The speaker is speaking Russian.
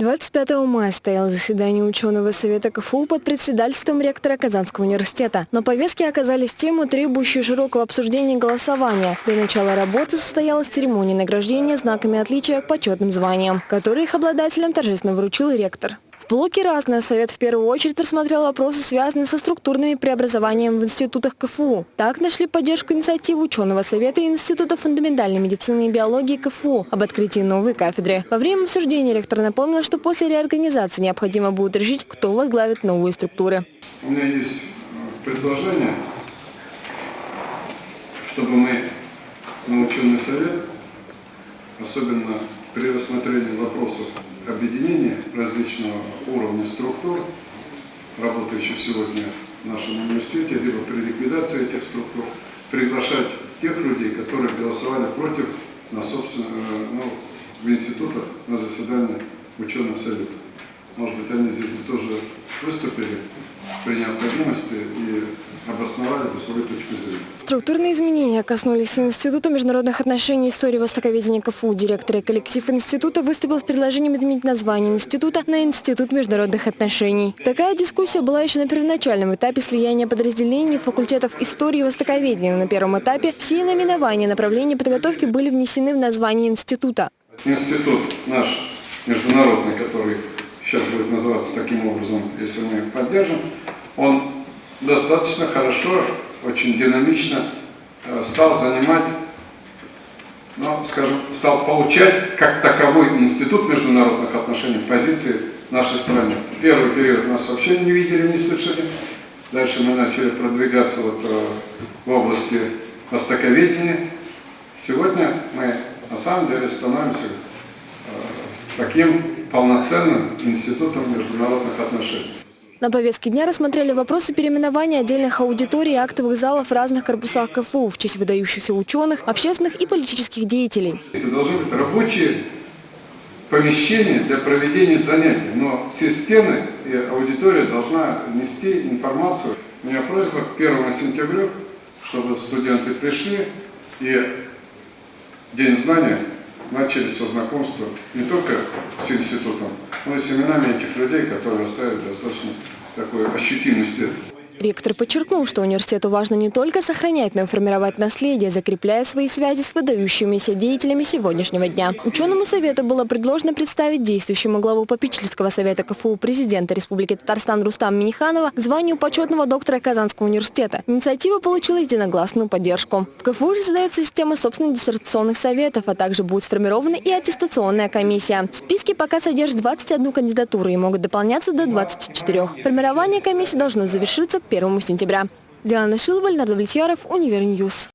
25 мая состоялось заседание ученого совета КФУ под председательством ректора Казанского университета. На повестке оказались темы, требующие широкого обсуждения и голосования. До начала работы состоялась церемония награждения знаками отличия к почетным званиям, которые их обладателям торжественно вручил ректор блоке «Разное» Совет в первую очередь рассмотрел вопросы, связанные со структурными преобразованиями в институтах КФУ. Так нашли поддержку инициативы ученого Совета Института фундаментальной медицины и биологии КФУ об открытии новой кафедры. Во время обсуждения ректор напомнил, что после реорганизации необходимо будет решить, кто возглавит новые структуры. У меня есть э, предложение, чтобы мы на ученый совет, особенно при рассмотрении вопросов объединения различного уровня структур, работающих сегодня в нашем университете, либо при ликвидации этих структур, приглашать тех людей, которые голосовали против на собственно, э, ну, в институтах на заседании ученых советов. Может быть, они здесь бы тоже выступили при необходимости и обосновали бы свою точку зрения. Структурные изменения коснулись Института международных отношений и истории востоковедения КФУ. Директор и коллектив института выступил с предложением изменить название института на Институт международных отношений. Такая дискуссия была еще на первоначальном этапе слияния подразделений факультетов истории и востоковедения. На первом этапе все наименования направления подготовки были внесены в название института. Институт наш международный, который сейчас будет называться таким образом, если мы поддержим, он достаточно хорошо, очень динамично э, стал занимать, ну, скажем, стал получать как таковой институт международных отношений в позиции нашей страны. Первый период нас вообще не видели, не слышали. Дальше мы начали продвигаться вот э, в области востоковедения. Сегодня мы на самом деле становимся таким полноценным институтом международных отношений. На повестке дня рассмотрели вопросы переименования отдельных аудиторий и актовых залов в разных корпусах КФУ в честь выдающихся ученых, общественных и политических деятелей. Это должны быть рабочие помещения для проведения занятий, но все стены и аудитория должна нести информацию. У меня просьба к 1 сентября, чтобы студенты пришли и День знания начали со знакомства не только с институтом, но и с именами этих людей, которые оставили достаточно такой ощутимый след. Ректор подчеркнул, что университету важно не только сохранять, но и формировать наследие, закрепляя свои связи с выдающимися деятелями сегодняшнего дня. Ученому совету было предложено представить действующему главу попечительского совета КФУ президента Республики Татарстан Рустам Миниханова к званию почетного доктора Казанского университета. Инициатива получила единогласную поддержку. В КФУ же создается система собственных диссертационных советов, а также будет сформирована и аттестационная комиссия. Списки пока содержат 21 кандидатуру и могут дополняться до 24. Формирование комиссии должно завершиться 1 сентября. Диана Шилова, Леонард Влетьяров, Univer News.